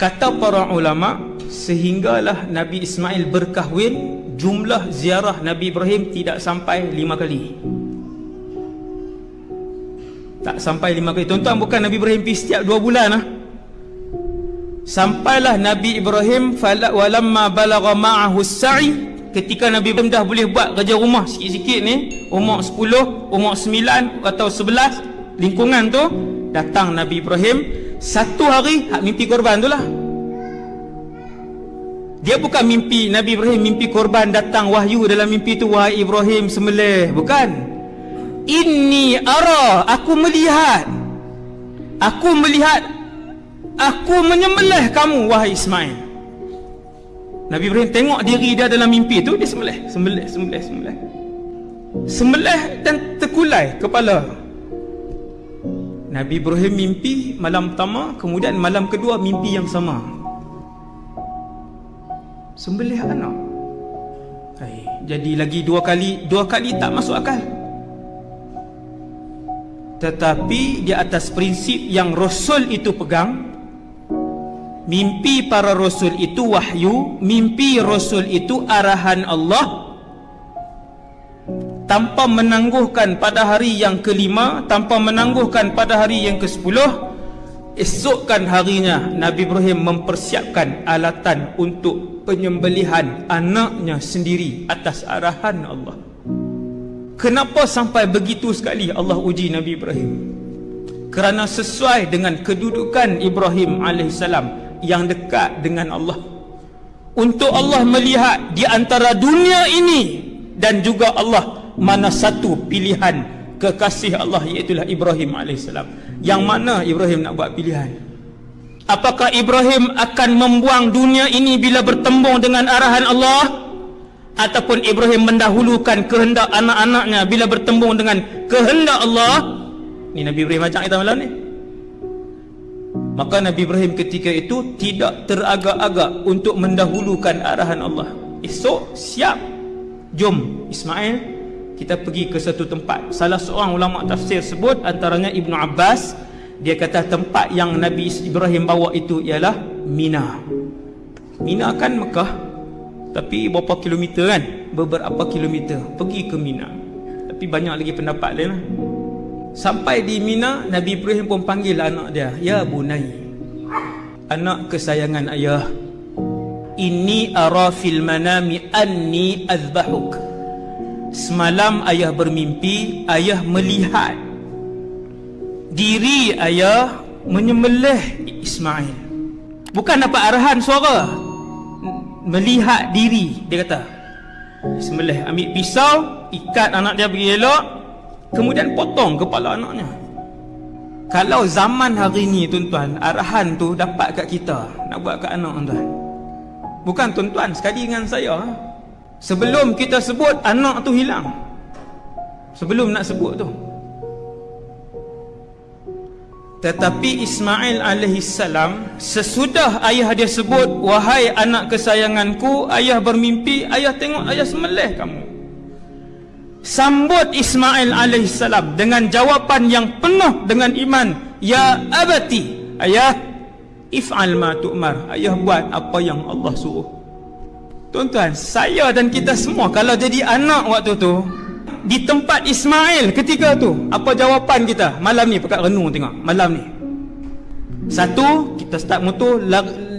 kata para ulama sehinggalah Nabi Ismail berkahwin jumlah ziarah Nabi Ibrahim tidak sampai lima kali. Tak sampai lima kali. Tuan-tuan bukan Nabi Ibrahim pergi setiap dua bulan lah sampailah Nabi Ibrahim walamma balagha ma'ahu sa'i ketika Nabi Ibrahim dah boleh buat kerja rumah sikit-sikit ni umur 10, umur 9 atau 11 lingkungan tu datang Nabi Ibrahim satu hari hak mimpi korban tu lah. Dia bukan mimpi Nabi Ibrahim mimpi korban datang wahyu dalam mimpi tu wahai Ibrahim sembelih. Bukan. Inni ara aku melihat. Aku melihat aku menyembelih kamu wahai Ismail. Nabi Ibrahim tengok diri dia dalam mimpi tu dia sembelih sembelih sembelih sembelih. Sembelih dan terkulai kepala Nabi Ibrahim mimpi malam pertama kemudian malam kedua mimpi yang sama. Sembelih anak. Hai, jadi lagi dua kali dua kali tak masuk akal. Tetapi di atas prinsip yang rasul itu pegang mimpi para rasul itu wahyu mimpi rasul itu arahan Allah tanpa menangguhkan pada hari yang kelima tanpa menangguhkan pada hari yang ke sepuluh esokkan harinya Nabi Ibrahim mempersiapkan alatan untuk penyembelihan anaknya sendiri atas arahan Allah. Kenapa sampai begitu sekali Allah uji Nabi Ibrahim? Kerana sesuai dengan kedudukan Ibrahim AS yang dekat dengan Allah. Untuk Allah melihat di antara dunia ini dan juga Allah mana satu pilihan kekasih Allah iaitulah Ibrahim AS yang mana Ibrahim nak buat pilihan? Apakah Ibrahim akan membuang dunia ini bila bertembung dengan arahan Allah? Ataupun Ibrahim mendahulukan kehendak anak-anaknya bila bertembung dengan kehendak Allah? Ni Nabi Ibrahim ajak kita malam ni. Maka Nabi Ibrahim ketika itu tidak teragak-agak untuk mendahulukan arahan Allah. Esok siap. Jom Ismail kita pergi ke satu tempat. Salah seorang ulama tafsir sebut antaranya Ibnu Abbas dia kata tempat yang Nabi Ibrahim bawa itu ialah Mina. Mina kan Mekah tapi berapa kilometer kan? Beberapa kilometer. Pergi ke Mina. Tapi banyak lagi pendapat lain lah. sampai di Mina Nabi Ibrahim pun panggil anak dia ya bunai anak kesayangan ayah. Ini ara fil manami anni azbahuk Semalam ayah bermimpi Ayah melihat Diri ayah Menyembelih Ismail. Bukan dapat arahan suara. Melihat diri Dia kata. Sembelih ambil pisau Ikat anak dia pergi elok Kemudian potong kepala anaknya. Kalau zaman hari ni tuan-tuan Arahan tu dapat kat kita. Nak buat kat anak tuan-tuan. Bukan tuan-tuan sekali dengan saya Sebelum kita sebut anak tu hilang. Sebelum nak sebut tu. Tetapi Ismail alaihissalam Sesudah ayah dia sebut Wahai anak kesayanganku Ayah bermimpi Ayah tengok ayah semelih kamu. Sambut Ismail alaihissalam Dengan jawapan yang penuh dengan iman Ya abati Ayah If'al ma tu'mar. Ayah buat apa yang Allah suruh Tuan-tuan, saya dan kita semua kalau jadi anak waktu tu di tempat Ismail ketika tu, apa jawapan kita? Malam ni pekat renung tengok, malam ni. Satu, kita start motor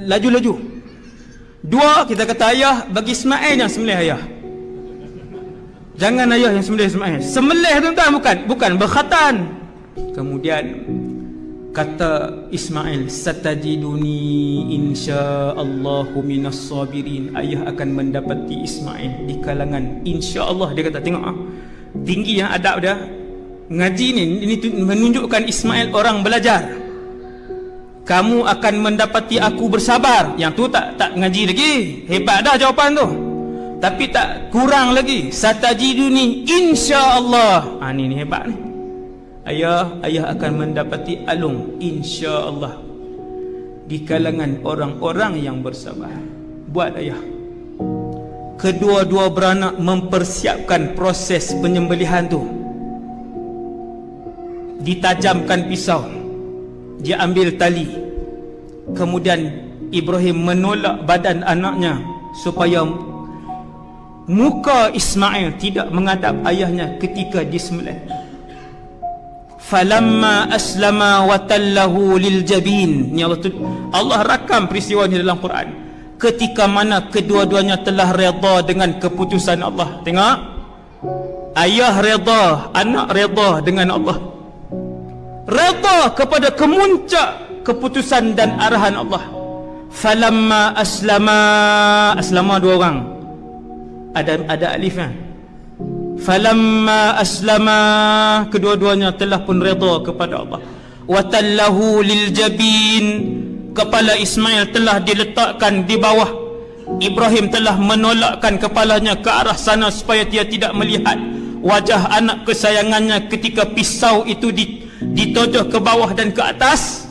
laju-laju. Dua, kita kata ayah bagi Ismail yang sembelih ayah. Jangan ayah yang sembelih Ismail. Sembelih tuan-tuan bukan, bukan berkhatan. Kemudian kata Ismail satajiduni insyaallahu minas sabirin ayah akan mendapati Ismail di kalangan insyaallah. Dia kata tengok ah tinggi yang adab dia. Ngaji ni ini menunjukkan Ismail orang belajar. Kamu akan mendapati aku bersabar. Yang tu tak tak ngaji lagi. Hebat dah jawapan tu. Tapi tak kurang lagi. Satajiduni insyaallah. Ah ni ni hebat ni ayah ayah akan mendapati alung insya-Allah. Di kalangan orang-orang yang bersabar. Buat ayah. Kedua-dua beranak mempersiapkan proses penyembelihan tu. Ditajamkan pisau. Dia ambil tali. Kemudian Ibrahim menolak badan anaknya supaya muka Ismail tidak menghadap ayahnya ketika disembelih falamma aslama wa tallahu lil jabin. Ni Allah tu Allah rakam peristiwa ni dalam Quran. Ketika mana kedua-duanya telah redha dengan keputusan Allah. Tengok. Ayah redha anak redha dengan Allah. Redha kepada kemuncak keputusan dan arahan Allah. Falamma aslama. Aslama dua orang. Ada ada alifnya falamma aslama kedua-duanya telah pun redha kepada Allah. Wa tallahu lil jabin kepala Ismail telah diletakkan di bawah. Ibrahim telah menolakkan kepalanya ke arah sana supaya dia tidak melihat wajah anak kesayangannya ketika pisau itu ditojoh ke bawah dan ke atas.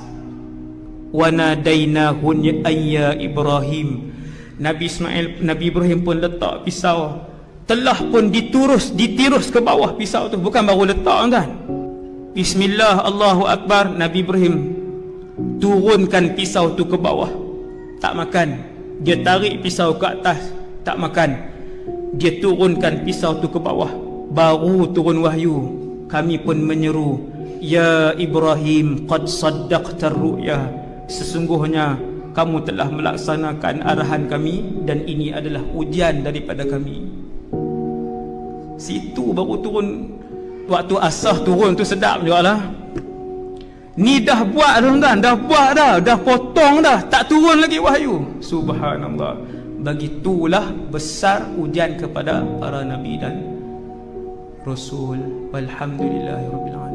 Wa nadainahu ayya Ibrahim. Nabi Ismail Nabi Ibrahim pun letak pisau telah pun diturus ditirus ke bawah pisau tu. Bukan baru letak kan Bismillah Allahu Akbar. Nabi Ibrahim turunkan pisau tu ke bawah. Tak makan. Dia tarik pisau ke atas. Tak makan. Dia turunkan pisau tu ke bawah. Baru turun wahyu. Kami pun menyeru ya Ibrahim qad saddaqta ru'ya. Sesungguhnya kamu telah melaksanakan arahan kami dan ini adalah ujian daripada kami situ baru turun. Waktu asah turun tu sedap juga lah ni dah buat tuan-tuan. Dah buat dah. Dah potong dah. Tak turun lagi wahyu. Subhanallah. Begitulah besar ujian kepada para nabi dan rasul. Walhamdulillahirabbil